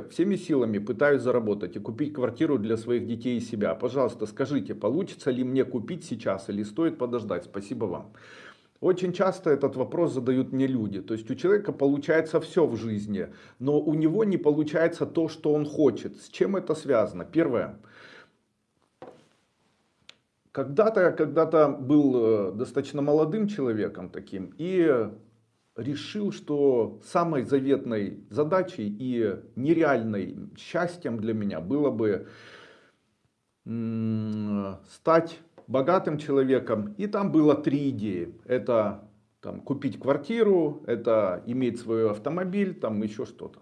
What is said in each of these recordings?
Всеми силами пытаюсь заработать и купить квартиру для своих детей и себя. Пожалуйста, скажите, получится ли мне купить сейчас или стоит подождать? Спасибо вам. Очень часто этот вопрос задают мне люди. То есть у человека получается все в жизни, но у него не получается то, что он хочет. С чем это связано? Первое. Когда-то когда был э, достаточно молодым человеком таким и решил, что самой заветной задачей и нереальной счастьем для меня было бы стать богатым человеком. И там было три идеи. Это там, купить квартиру, это иметь свой автомобиль, там еще что-то.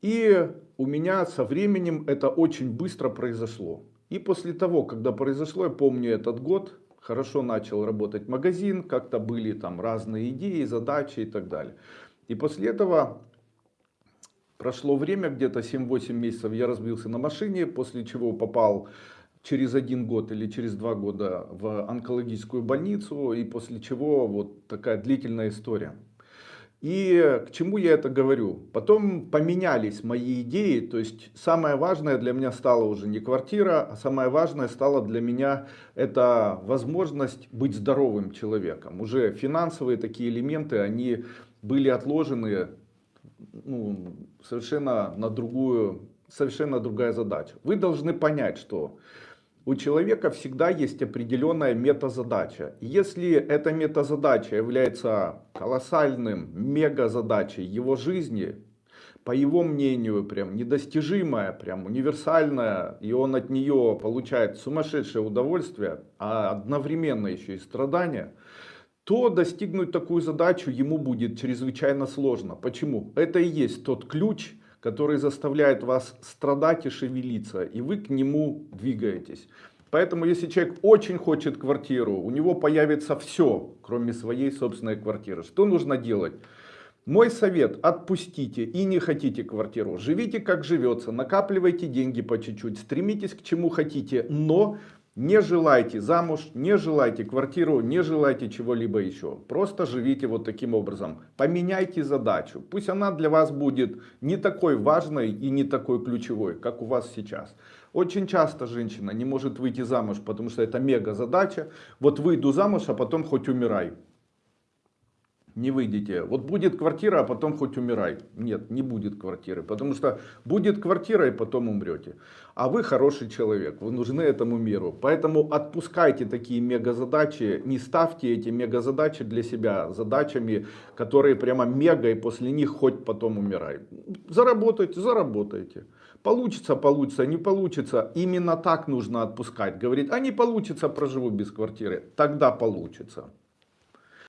И у меня со временем это очень быстро произошло. И после того, когда произошло, я помню этот год, хорошо начал работать магазин, как-то были там разные идеи, задачи и так далее. И после этого прошло время, где-то 7-8 месяцев я разбился на машине, после чего попал через один год или через два года в онкологическую больницу, и после чего вот такая длительная история. И к чему я это говорю? Потом поменялись мои идеи, то есть самое важное для меня стало уже не квартира, а самое важное стало для меня это возможность быть здоровым человеком. Уже финансовые такие элементы, они были отложены ну, совершенно на другую, совершенно другая задача. Вы должны понять, что у человека всегда есть определенная метазадача. Если эта метазадача является колоссальным мегазадачей его жизни, по его мнению, прям недостижимая, прям универсальная, и он от нее получает сумасшедшее удовольствие, а одновременно еще и страдания, то достигнуть такую задачу ему будет чрезвычайно сложно. Почему? Это и есть тот ключ, который заставляет вас страдать и шевелиться, и вы к нему двигаетесь. Поэтому, если человек очень хочет квартиру, у него появится все, кроме своей собственной квартиры. Что нужно делать? Мой совет, отпустите и не хотите квартиру. Живите как живется, накапливайте деньги по чуть-чуть, стремитесь к чему хотите, но не желайте замуж, не желайте квартиру, не желайте чего-либо еще. Просто живите вот таким образом. Поменяйте задачу. Пусть она для вас будет не такой важной и не такой ключевой, как у вас сейчас. Очень часто женщина не может выйти замуж, потому что это мега задача. Вот выйду замуж, а потом хоть умирай не выйдете. Вот будет квартира, а потом хоть умирай. Нет, не будет квартиры, потому что будет квартира и потом умрете. А вы хороший человек, вы нужны этому миру. Поэтому отпускайте такие мегазадачи, не ставьте эти мегазадачи для себя задачами, которые прямо мега и после них хоть потом умирай. Заработайте, заработайте. Получится, получится, не получится. Именно так нужно отпускать. Говорит, а не получится, проживу без квартиры. Тогда получится.